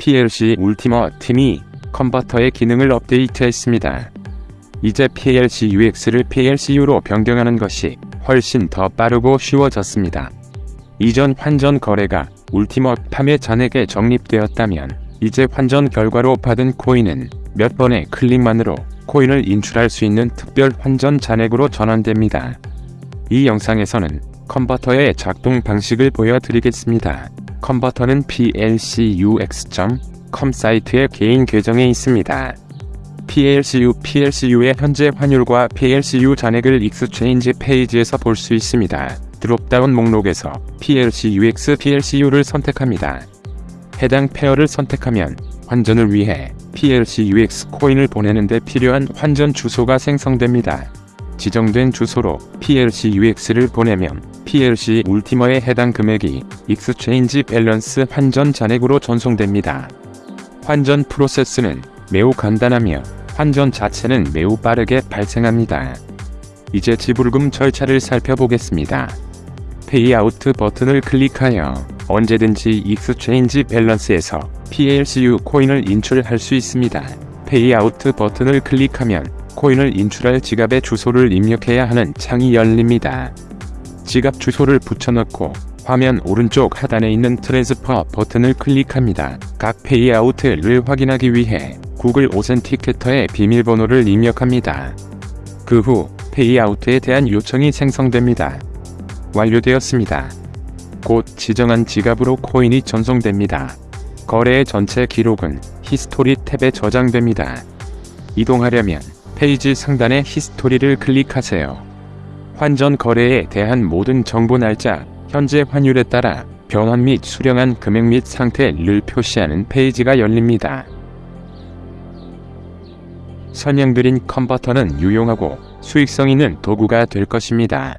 PLC 울티머 팀이 컨버터의 기능을 업데이트했습니다. 이제 PLC UX를 PLCU로 변경하는 것이 훨씬 더 빠르고 쉬워졌습니다. 이전 환전 거래가 울티머 팜의 잔액에 적립되었다면 이제 환전 결과로 받은 코인은 몇 번의 클릭만으로 코인을 인출할 수 있는 특별 환전 잔액으로 전환됩니다. 이 영상에서는 컨버터의 작동 방식을 보여드리겠습니다. 컨버터는 plcux.com 사이트의 개인 계정에 있습니다. PLCU PLCU의 현재 환율과 PLCU 잔액을 exchange 페이지에서 볼 수 있습니다. drop-down 목록에서 PLCUX PLCU를 선택합니다. 해당 pair를 선택하면 환전을 위해 PLCUX 코인을 보내는 데 필요한 환전 주소가 생성됩니다. 지정된 주소로 PLCUX를 보내면 PLC Ultima에 해당 금액이 exchange balance 환전 잔액으로 전송됩니다. 환전 프로세스는 매우 간단하며 환전 자체는 매우 빠르게 발생합니다. 이제 지불금 절차를 살펴보겠습니다. payout 버튼을 클릭하여 언제든지 exchange balance에서 PLCU 코인을 인출할 수 있습니다. payout 버튼을 클릭하면 코인을 인출할 지갑의 주소를 입력해야 하는 창이 열립니다. 지갑 주소를 붙여넣고 화면 오른쪽 하단에 있는 transfer 버튼을 클릭합니다. 각 payout을 확인하기 위해 Google Authenticator의 비밀번호를 입력합니다. 그 후 payout에 대한 요청이 생성됩니다. 완료되었습니다. 곧 지정한 지갑으로 코인이 전송됩니다. 거래의 전체 기록은 history 탭에 저장됩니다. 이동하려면 페이지 상단의 history를 클릭하세요. 환전 거래에 대한 모든 정보 날짜, 현재 환율에 따라 변환 및 수령한 금액 및 상태를 표시하는 페이지가 열립니다. 설명드린 컨버터는 유용하고 수익성 있는 도구가 될 것입니다.